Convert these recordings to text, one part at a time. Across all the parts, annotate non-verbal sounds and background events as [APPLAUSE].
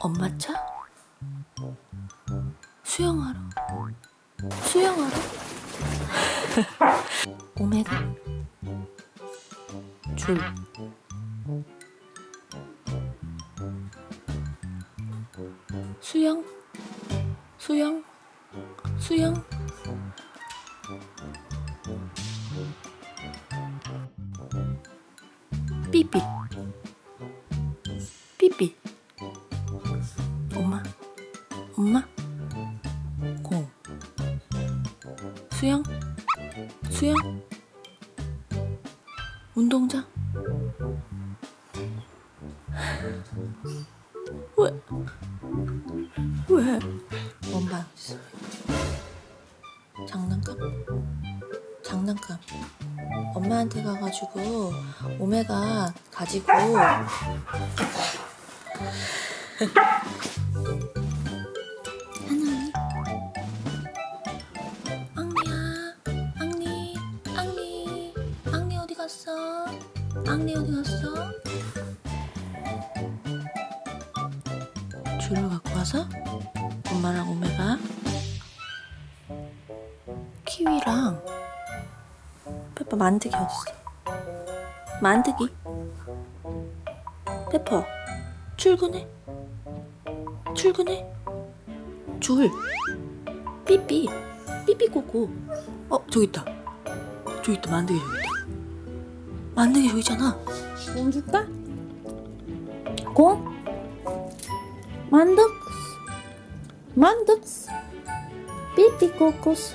엄마 차? 수영하러? 수영하러? [LAUGHS] 오메가? 줄 수영? 수영? 수영? 삐삐 삐삐 수영? 수영? 운동장? 왜? 왜? 원반 장난감? 장난감. 엄마한테 가가지고 오메가 가지고 갔어? 앙리 어디 갔어? 줄을 갖고 와서 엄마랑 오메가 키위랑 페퍼 만드기 어딨어. 만드기? 페퍼 출근해. 출근해. 줄. 삐삐. 삐삐꼬꼬. 어 저기 있다. 저기 있다. 만드기 저기 있다 만드기 저기 있잖아. 공 줄까? 공? 만덕스 만덕스 삐삐꼬꼬스?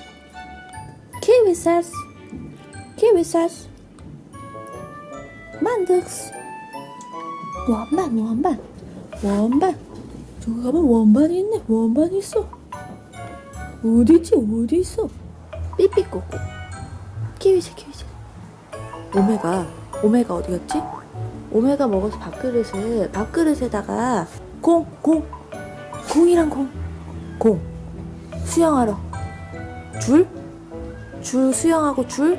키위사스? 키위사스? 만덕스 원반 원반. 원반. 저기 가면 원반이 있네. 원반이 있어. 어디지? 어디 있어? 삐삐꼬꼬. 키위새 키위새 오메가 오메가 어디 갔지? 오메가 먹어서 밥그릇에 밥그릇에다가 공 공 공이랑 공 공 수영하러 줄? 줄 수영하고 줄?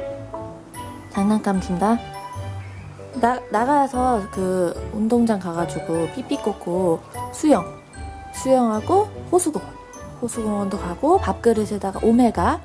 장난감 준다 나, 나가서 그 운동장 가가지고 삐삐꼬꼬 수영 수영하고 호수공원 호수공원도 가고 밥그릇에다가 오메가